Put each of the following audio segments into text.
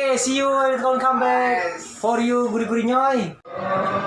Okay, see you don't come back for you guri-guri nyoy.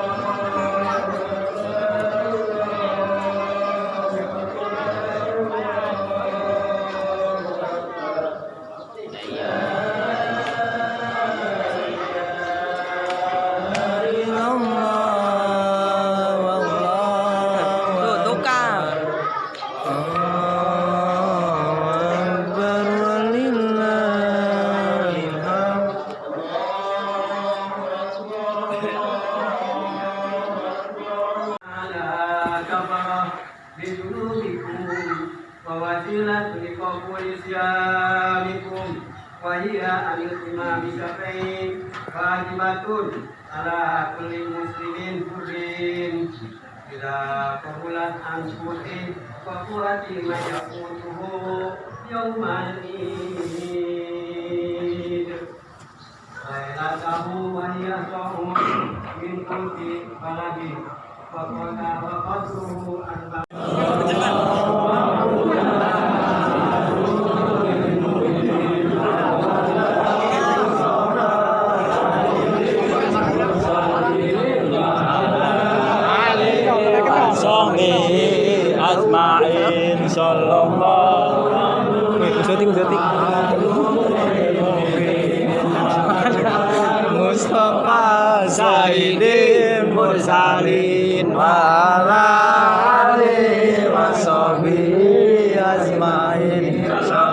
ووسيلة لقبول صيامكم وهي أن الإمام شفعين واجبة على كل مسلم حر إذا قبلت عن سوء فقوة ما يقوته يوم العيد ليلته وهي صوم من كل بلد فقد وقدره أربع Songhi Asma'in Sallallahu kusuti, kusuti Mustafa Zaidin Mursalin Wala Ali Wasobi Asma'in Sallallahu